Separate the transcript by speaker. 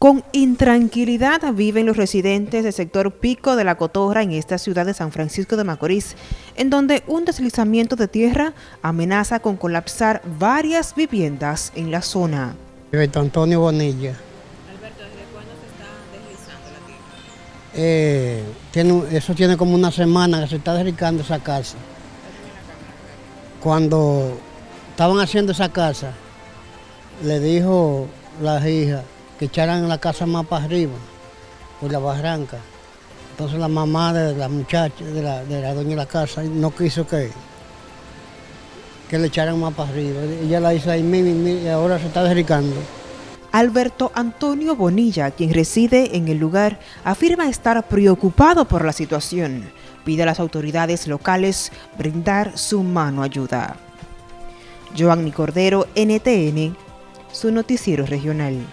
Speaker 1: Con intranquilidad viven los residentes del sector Pico de la Cotorra en esta ciudad de San Francisco de Macorís, en donde un deslizamiento de tierra amenaza con colapsar varias viviendas en la zona.
Speaker 2: Alberto Antonio Bonilla.
Speaker 3: Alberto, ¿desde cuándo se está deslizando la tierra?
Speaker 2: Eh, tiene, eso tiene como una semana que se está deslizando esa casa. Cuando estaban haciendo esa casa, le dijo las hijas que echaran la casa más para arriba, por la barranca. Entonces la mamá de la muchacha, de la, de la dueña de la casa, no quiso que, que le echaran más para arriba. Ella la hizo ahí mismo y ahora se está deslizando.
Speaker 1: Alberto Antonio Bonilla, quien reside en el lugar, afirma estar preocupado por la situación. Pide a las autoridades locales brindar su mano ayuda. Joanny Cordero, NTN, su noticiero regional.